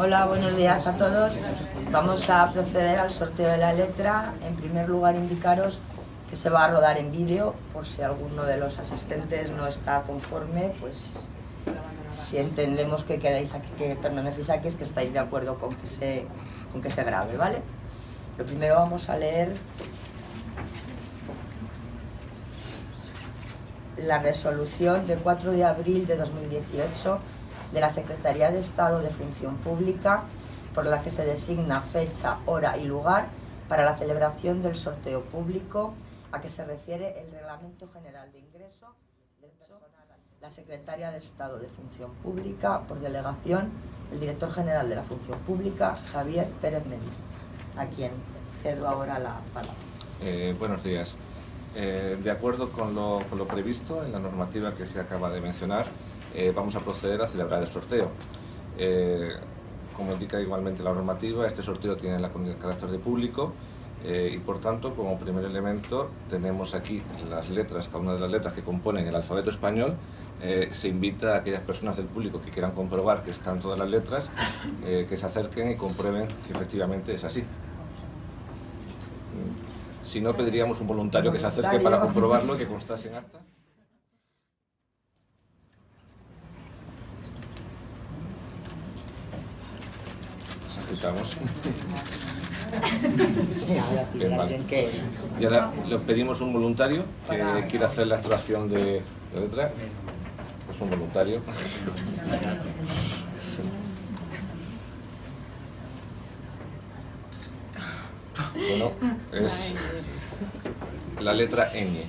Hola, buenos días a todos. Vamos a proceder al sorteo de la letra. En primer lugar, indicaros que se va a rodar en vídeo, por si alguno de los asistentes no está conforme, pues si entendemos que quedáis aquí, que permanecéis aquí, es que estáis de acuerdo con que se, con que se grabe, ¿vale? Lo primero vamos a leer la resolución del 4 de abril de 2018 de la Secretaría de Estado de Función Pública por la que se designa fecha, hora y lugar para la celebración del sorteo público a que se refiere el Reglamento General de Ingreso del personal. La Secretaria de Estado de Función Pública, por delegación, el Director General de la Función Pública, Javier Pérez Medina, a quien cedo ahora la palabra. Eh, buenos días. Eh, de acuerdo con lo, con lo, previsto en la normativa que se acaba de mencionar, eh, vamos a proceder a celebrar el sorteo. Eh, como indica igualmente la normativa, este sorteo tiene el carácter de público eh, y por tanto, como primer elemento, tenemos aquí las letras, cada una de las letras que componen el alfabeto español. Eh, se invita a aquellas personas del público que quieran comprobar que están todas las letras, eh, que se acerquen y comprueben que efectivamente es así. Si no, pediríamos un voluntario que se acerque para comprobarlo y que constase en acta. Ahora Bien, vale. Y ahora le pedimos un voluntario que quiera hacer la extracción de de letra. Pues un voluntario. Bueno, es la letra ñ.